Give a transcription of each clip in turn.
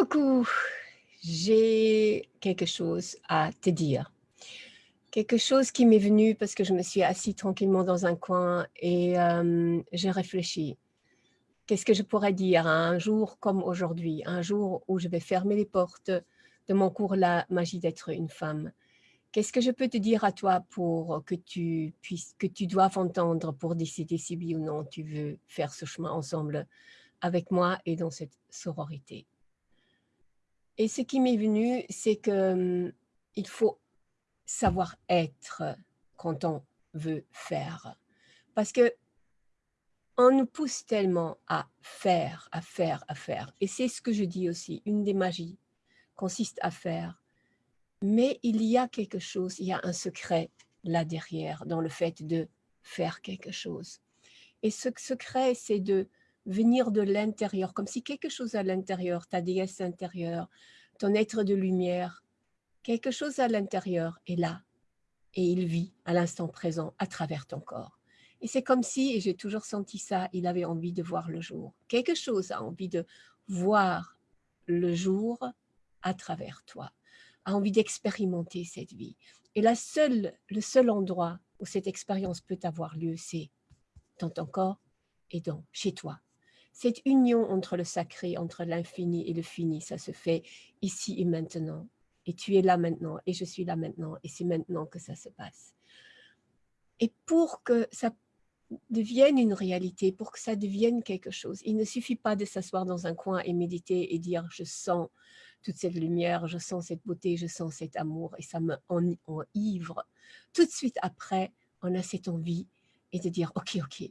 Coucou, j'ai quelque chose à te dire. Quelque chose qui m'est venu parce que je me suis assise tranquillement dans un coin et euh, j'ai réfléchi. Qu'est-ce que je pourrais dire un jour comme aujourd'hui, un jour où je vais fermer les portes de mon cours La magie d'être une femme? Qu'est-ce que je peux te dire à toi pour que tu puisses, que tu doives entendre pour décider si oui ou non tu veux faire ce chemin ensemble avec moi et dans cette sororité? Et ce qui m'est venu, c'est que hum, il faut savoir être quand on veut faire. Parce que on nous pousse tellement à faire, à faire, à faire. Et c'est ce que je dis aussi, une des magies consiste à faire mais il y a quelque chose, il y a un secret là derrière, dans le fait de faire quelque chose. Et ce secret, c'est de venir de l'intérieur, comme si quelque chose à l'intérieur, ta déesse intérieure, ton être de lumière, quelque chose à l'intérieur est là, et il vit à l'instant présent à travers ton corps. Et c'est comme si, et j'ai toujours senti ça, il avait envie de voir le jour. Quelque chose a envie de voir le jour à travers toi a envie d'expérimenter cette vie. Et la seule, le seul endroit où cette expérience peut avoir lieu, c'est dans ton corps et dans, chez toi. Cette union entre le sacré, entre l'infini et le fini, ça se fait ici et maintenant. Et tu es là maintenant, et je suis là maintenant, et c'est maintenant que ça se passe. Et pour que ça devienne une réalité, pour que ça devienne quelque chose, il ne suffit pas de s'asseoir dans un coin et méditer et dire « je sens toute cette lumière, je sens cette beauté, je sens cet amour et ça me enivre. Tout de suite après, on a cette envie et de dire, ok, ok,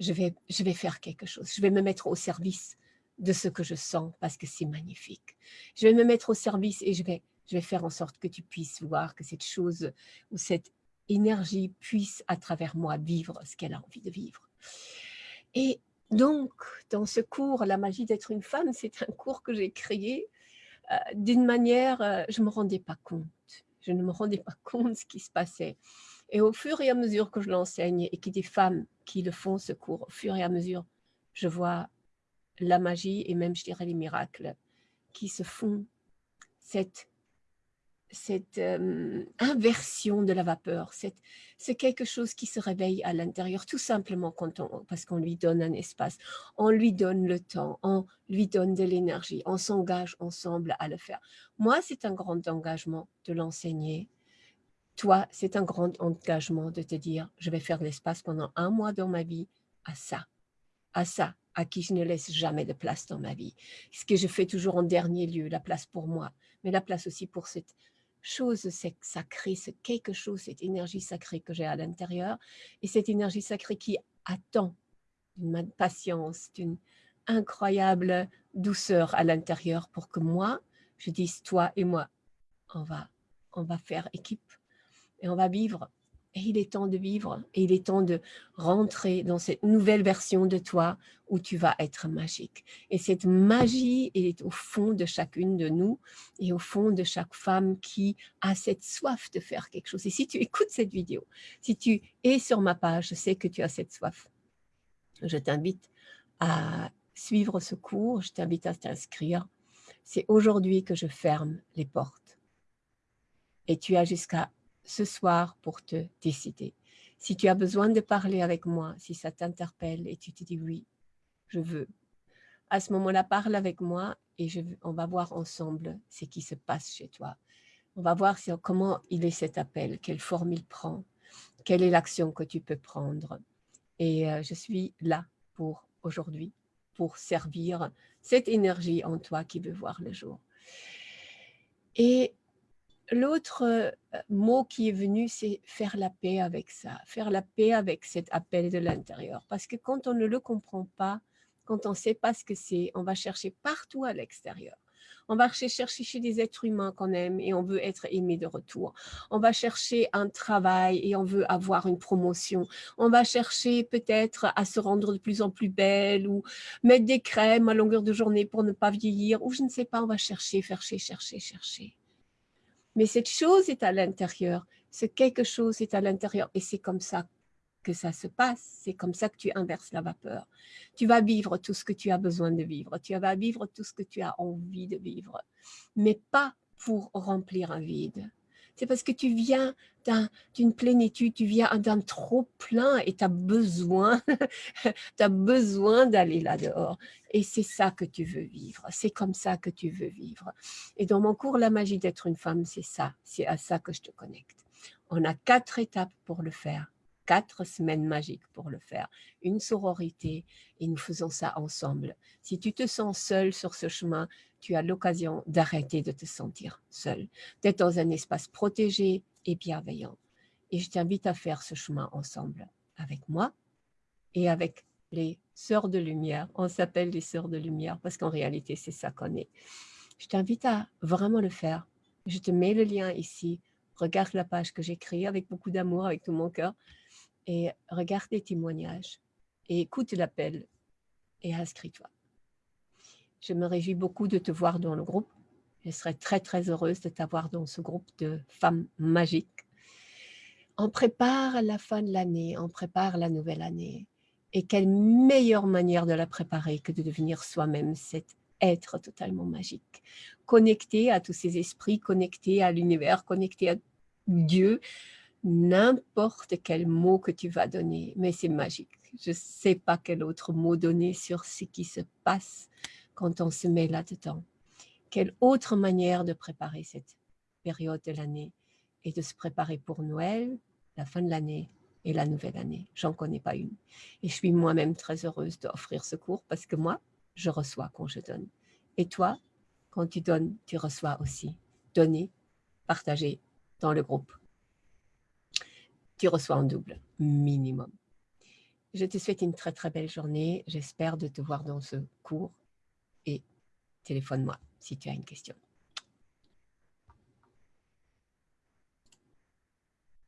je vais, faire quelque chose, je vais me mettre au service de ce que je sens parce que c'est magnifique. Je vais me mettre au service et je vais, je vais faire en sorte que tu puisses voir que cette chose ou cette énergie puisse à travers moi vivre ce qu'elle a envie de vivre. Et donc, dans ce cours, La magie d'être une femme, c'est un cours que j'ai créé euh, d'une manière, euh, je ne me rendais pas compte. Je ne me rendais pas compte de ce qui se passait. Et au fur et à mesure que je l'enseigne et qu'il y a des femmes qui le font, ce cours, au fur et à mesure, je vois la magie et même, je dirais, les miracles qui se font. Cette euh, inversion de la vapeur, c'est quelque chose qui se réveille à l'intérieur, tout simplement parce qu'on lui donne un espace, on lui donne le temps, on lui donne de l'énergie, on s'engage ensemble à le faire. Moi, c'est un grand engagement de l'enseigner. Toi, c'est un grand engagement de te dire, je vais faire l'espace pendant un mois dans ma vie à ça, à ça, à qui je ne laisse jamais de place dans ma vie. Ce que je fais toujours en dernier lieu, la place pour moi, mais la place aussi pour cette chose sacrée, c'est quelque chose, cette énergie sacrée que j'ai à l'intérieur, et cette énergie sacrée qui attend d'une patience, d'une incroyable douceur à l'intérieur pour que moi, je dise toi et moi, on va, on va faire équipe et on va vivre et il est temps de vivre, et il est temps de rentrer dans cette nouvelle version de toi où tu vas être magique. Et cette magie est au fond de chacune de nous et au fond de chaque femme qui a cette soif de faire quelque chose. Et si tu écoutes cette vidéo, si tu es sur ma page, je sais que tu as cette soif. Je t'invite à suivre ce cours, je t'invite à t'inscrire. C'est aujourd'hui que je ferme les portes. Et tu as jusqu'à ce soir pour te décider. Si tu as besoin de parler avec moi, si ça t'interpelle et tu te dis oui, je veux, à ce moment-là, parle avec moi et je, on va voir ensemble ce qui se passe chez toi. On va voir comment il est cet appel, quelle forme il prend, quelle est l'action que tu peux prendre. Et euh, je suis là pour aujourd'hui, pour servir cette énergie en toi qui veut voir le jour. Et L'autre euh, mot qui est venu, c'est faire la paix avec ça, faire la paix avec cet appel de l'intérieur. Parce que quand on ne le comprend pas, quand on ne sait pas ce que c'est, on va chercher partout à l'extérieur. On va chercher chez des êtres humains qu'on aime et on veut être aimé de retour. On va chercher un travail et on veut avoir une promotion. On va chercher peut-être à se rendre de plus en plus belle ou mettre des crèmes à longueur de journée pour ne pas vieillir ou je ne sais pas, on va chercher, chercher, chercher, chercher. Mais cette chose est à l'intérieur, ce quelque chose est à l'intérieur et c'est comme ça que ça se passe. C'est comme ça que tu inverses la vapeur. Tu vas vivre tout ce que tu as besoin de vivre. Tu vas vivre tout ce que tu as envie de vivre. Mais pas pour remplir un vide. C'est parce que tu viens d'une plénitude, tu viens d'un trop plein et tu as besoin, as besoin d'aller là-dehors. Et c'est ça que tu veux vivre, c'est comme ça que tu veux vivre. Et dans mon cours, la magie d'être une femme, c'est ça, c'est à ça que je te connecte. On a quatre étapes pour le faire quatre semaines magiques pour le faire, une sororité et nous faisons ça ensemble. Si tu te sens seul sur ce chemin, tu as l'occasion d'arrêter de te sentir seul, d'être dans un espace protégé et bienveillant. Et je t'invite à faire ce chemin ensemble avec moi et avec les sœurs de lumière. On s'appelle les sœurs de lumière parce qu'en réalité, c'est ça qu'on est. Je t'invite à vraiment le faire. Je te mets le lien ici. Regarde la page que j'ai créée avec beaucoup d'amour, avec tout mon cœur et regarde les témoignages et écoute l'appel et inscris-toi. Je me réjouis beaucoup de te voir dans le groupe. Je serais très, très heureuse de t'avoir dans ce groupe de femmes magiques. On prépare la fin de l'année, on prépare la nouvelle année. Et quelle meilleure manière de la préparer que de devenir soi-même cet être totalement magique. Connecté à tous ces esprits, connecté à l'univers, connecté à Dieu, n'importe quel mot que tu vas donner, mais c'est magique. Je ne sais pas quel autre mot donner sur ce qui se passe quand on se met là-dedans. Quelle autre manière de préparer cette période de l'année et de se préparer pour Noël, la fin de l'année et la nouvelle année? J'en connais pas une. Et je suis moi-même très heureuse d'offrir ce cours parce que moi, je reçois quand je donne. Et toi, quand tu donnes, tu reçois aussi. Donner, partager dans le groupe tu reçois en double, minimum. Je te souhaite une très très belle journée. J'espère de te voir dans ce cours et téléphone-moi si tu as une question.